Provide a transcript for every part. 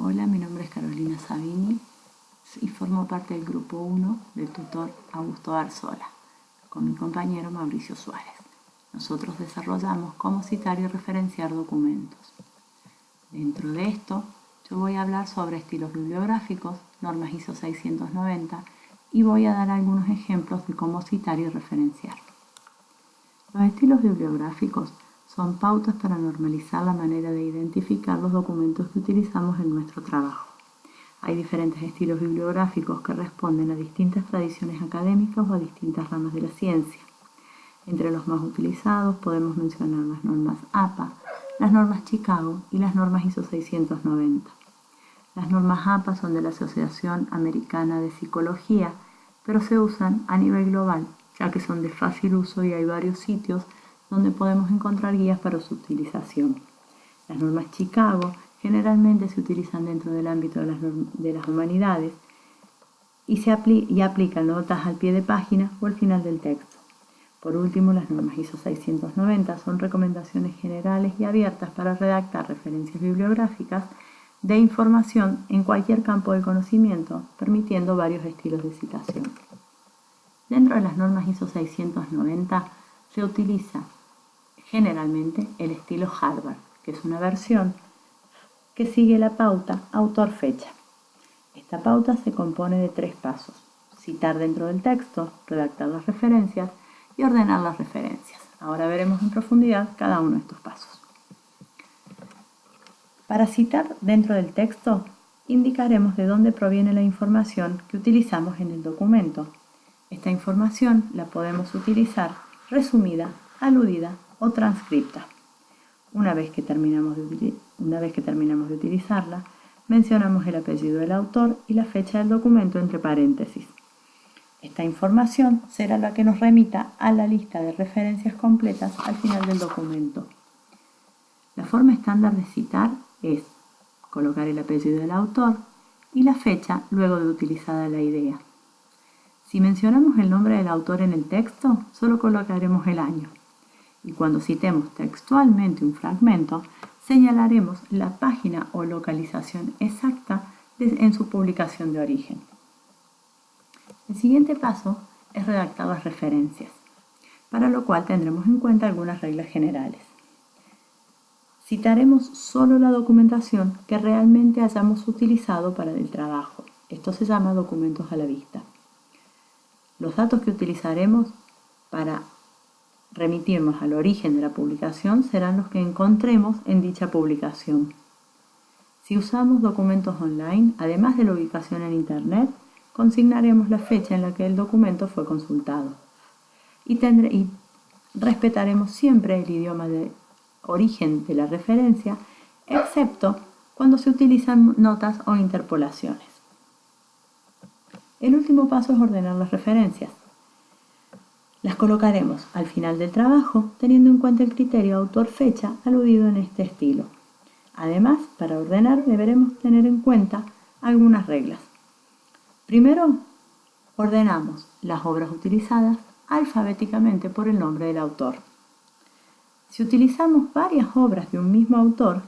Hola, mi nombre es Carolina Sabini y formo parte del grupo 1 del tutor Augusto Arzola, con mi compañero Mauricio Suárez. Nosotros desarrollamos cómo citar y referenciar documentos. Dentro de esto, yo voy a hablar sobre estilos bibliográficos, normas ISO 690 y voy a dar algunos ejemplos de cómo citar y referenciar. Los estilos bibliográficos son pautas para normalizar la manera de identificar los documentos que utilizamos en nuestro trabajo. Hay diferentes estilos bibliográficos que responden a distintas tradiciones académicas o a distintas ramas de la ciencia. Entre los más utilizados podemos mencionar las normas APA, las normas Chicago y las normas ISO 690. Las normas APA son de la Asociación Americana de Psicología, pero se usan a nivel global, ya que son de fácil uso y hay varios sitios donde podemos encontrar guías para su utilización. Las normas Chicago generalmente se utilizan dentro del ámbito de las, humanidades y, se y aplican notas al pie de página o al final del texto. Por último, las normas ISO 690 son recomendaciones generales y abiertas para redactar referencias bibliográficas de información en cualquier campo del conocimiento, permitiendo varios estilos de citación. Dentro de las normas ISO 690 se utiliza generalmente el estilo Harvard, que es una versión que sigue la pauta autor-fecha. Esta pauta se compone de tres pasos. Citar dentro del texto, redactar las referencias y ordenar las referencias. Ahora veremos en profundidad cada uno de estos pasos. Para citar dentro del texto, indicaremos de dónde proviene la información que utilizamos en el documento. Esta información la podemos utilizar resumida, aludida o transcripta. Una vez, que terminamos de, una vez que terminamos de utilizarla, mencionamos el apellido del autor y la fecha del documento entre paréntesis. Esta información será la que nos remita a la lista de referencias completas al final del documento. La forma estándar de citar es colocar el apellido del autor y la fecha luego de utilizada la idea. Si mencionamos el nombre del autor en el texto, solo colocaremos el año y cuando citemos textualmente un fragmento, señalaremos la página o localización exacta en su publicación de origen. El siguiente paso es redactar las referencias, para lo cual tendremos en cuenta algunas reglas generales. Citaremos solo la documentación que realmente hayamos utilizado para el trabajo. Esto se llama documentos a la vista. Los datos que utilizaremos para remitirnos al origen de la publicación serán los que encontremos en dicha publicación. Si usamos documentos online, además de la ubicación en Internet, consignaremos la fecha en la que el documento fue consultado. Y, y respetaremos siempre el idioma de origen de la referencia, excepto cuando se utilizan notas o interpolaciones. El último paso es ordenar las referencias. Las colocaremos al final del trabajo teniendo en cuenta el criterio autor-fecha aludido en este estilo. Además, para ordenar deberemos tener en cuenta algunas reglas. Primero, ordenamos las obras utilizadas alfabéticamente por el nombre del autor. Si utilizamos varias obras de un mismo autor,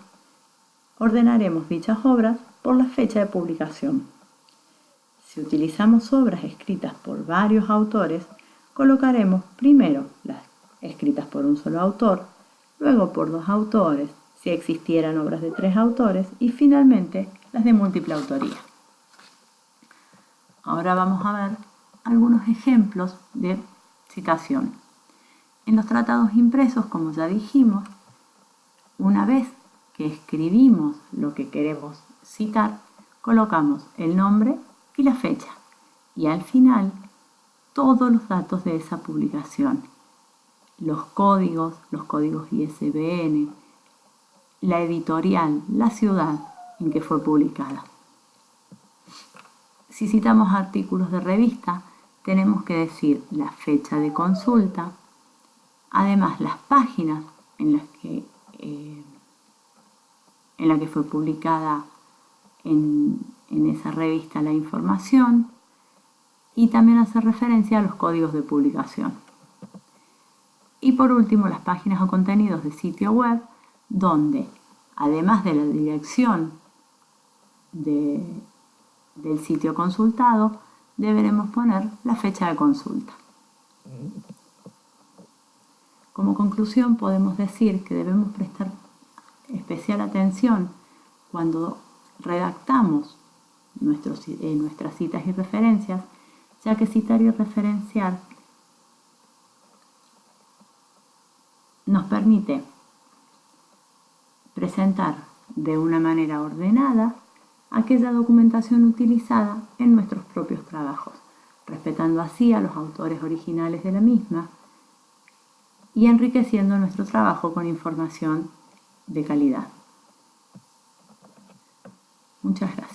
ordenaremos dichas obras por la fecha de publicación. Si utilizamos obras escritas por varios autores, colocaremos primero las escritas por un solo autor, luego por dos autores, si existieran obras de tres autores, y finalmente las de múltiple autoría. Ahora vamos a ver algunos ejemplos de citación. En los tratados impresos, como ya dijimos, una vez que escribimos lo que queremos citar, colocamos el nombre y la fecha. Y al final todos los datos de esa publicación. Los códigos, los códigos ISBN, la editorial, la ciudad en que fue publicada. Si citamos artículos de revista, tenemos que decir la fecha de consulta, además las páginas en las que, eh, en la que fue publicada en esa revista la información, y también hacer referencia a los códigos de publicación. Y por último, las páginas o contenidos de sitio web, donde, además de la dirección del sitio consultado, deberemos poner la fecha de consulta. Como conclusión podemos decir que debemos prestar especial atención cuando redactamos eh, nuestras citas y referencias, ya que citar y referenciar nos permite presentar de una manera ordenada aquella documentación utilizada en nuestros propios trabajos, respetando así a los autores originales de la misma y enriqueciendo nuestro trabajo con información de calidad. Muchas gracias.